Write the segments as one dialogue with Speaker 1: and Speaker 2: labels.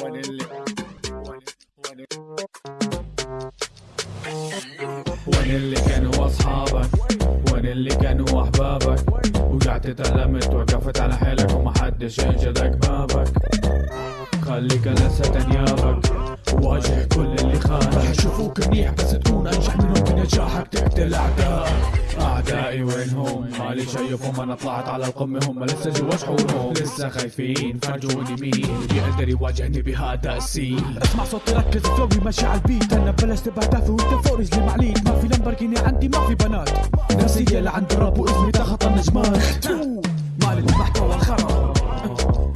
Speaker 1: وين اللي كانوا أصحابك وين اللي كانوا احبابك وقعدت تألمت وقفت على حيلك ومحدش اجلك بابك خليك لسه انيابك واجه كل اللي خانك رح يشوفوك منيح بس تكون أنجح اعدائك اعدائي وينهم مالي شايفهم أنا طلعت على القمة هم لسه جوا شحونهم لسه خايفين فرجوني مين؟ بيقدر يواجهني بهذا السين
Speaker 2: اسمع صوتي ركز فلوي ماشي على البيت. أنا بلشت بهدافي وأنت فوق رجلي معليك ما في لامبرجيني عندي ما في بنات. نفسية لعند الرب واسمي تحت النجمات. مالي المحتوى الخرا.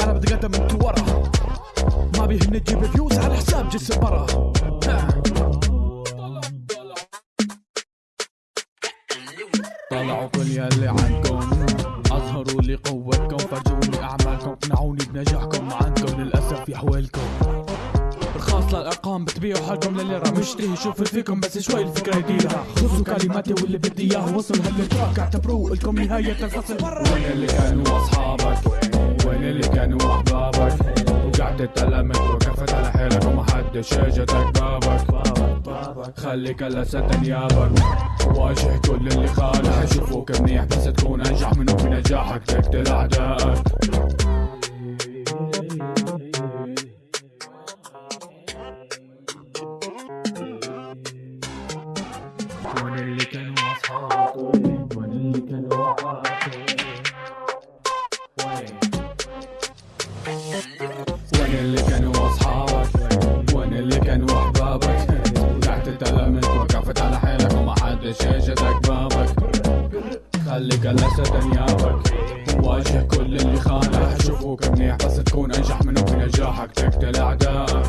Speaker 2: أنا بتقدم انت ورا ما بيهمني تجيب فيوز على حساب جسم برا.
Speaker 1: طلعوا كل يلي عندكم. أظهروا لي قوتكم فرجوني
Speaker 2: رخاص للارقام بتبيعوا حالكم لليرة. مشتري شوف فيكم بس شوي الفكرة يديرها. خذوا كلماتي واللي بدي اياه وصل هالتراك اعتبروه لكم نهاية الفصل.
Speaker 1: وين اللي كانوا أصحابك؟ وين اللي كانوا أحبابك؟ وقعدت تلمت وقفت على حيلك ومحدش اجتك بابك. خليك لسه انيابك واجه كل اللي خانك حيشوفوك منيح بس تكون أنجح منهم بنجاحك. تقتل أعدائك. وين اللي كانوا أصحابك وين اللي كانوا أحبابك. قعدت تلمت وقفت على حيلك وما حدش اجتك بابك. خليك لسه انيابك واجه كل اللي خانك. حيشوفوك منيح بس تكون أنجح اعدائك
Speaker 2: بنجاحك تقتل أعدائك.